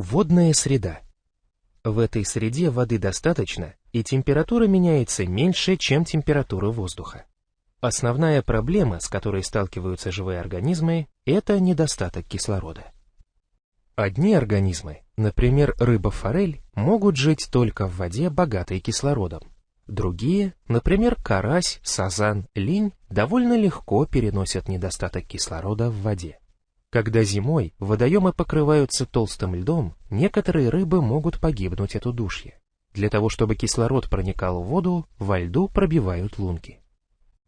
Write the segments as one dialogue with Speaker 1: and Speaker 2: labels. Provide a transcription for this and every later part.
Speaker 1: Водная среда. В этой среде воды достаточно, и температура меняется меньше, чем температура воздуха. Основная проблема, с которой сталкиваются живые организмы, это недостаток кислорода. Одни организмы, например, рыба-форель, могут жить только в воде, богатой кислородом. Другие, например, карась, сазан, линь, довольно легко переносят недостаток кислорода в воде. Когда зимой водоемы покрываются толстым льдом, некоторые рыбы могут погибнуть от удушья. Для того, чтобы кислород проникал в воду, во льду пробивают лунки.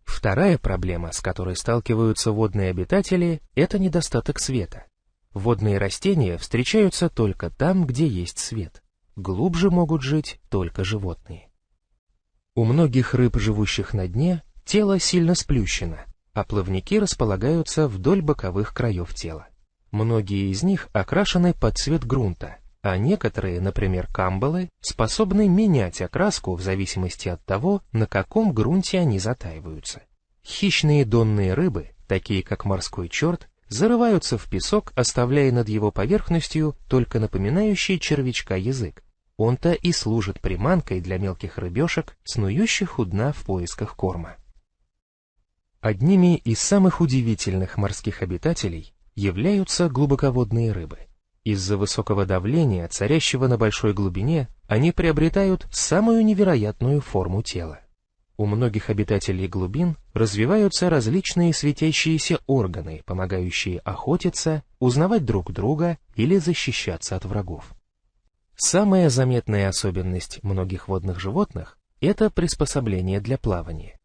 Speaker 1: Вторая проблема, с которой сталкиваются водные обитатели, это недостаток света. Водные растения встречаются только там, где есть свет. Глубже могут жить только животные. У многих рыб, живущих на дне, тело сильно сплющено, а плавники располагаются вдоль боковых краев тела. Многие из них окрашены под цвет грунта, а некоторые, например, камбалы, способны менять окраску в зависимости от того, на каком грунте они затаиваются. Хищные донные рыбы, такие как морской черт, зарываются в песок, оставляя над его поверхностью только напоминающий червячка язык. Он-то и служит приманкой для мелких рыбешек, снующих у дна в поисках корма. Одними из самых удивительных морских обитателей являются глубоководные рыбы. Из-за высокого давления, царящего на большой глубине, они приобретают самую невероятную форму тела. У многих обитателей глубин развиваются различные светящиеся органы, помогающие охотиться, узнавать друг друга или защищаться от врагов. Самая заметная особенность многих водных животных – это приспособление для плавания.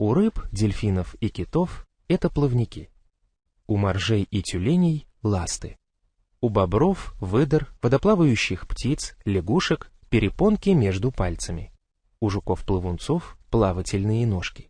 Speaker 1: У рыб, дельфинов и китов это плавники. У моржей и тюленей – ласты. У бобров, выдр, водоплавающих птиц, лягушек – перепонки между пальцами. У жуков-плавунцов – плавательные ножки.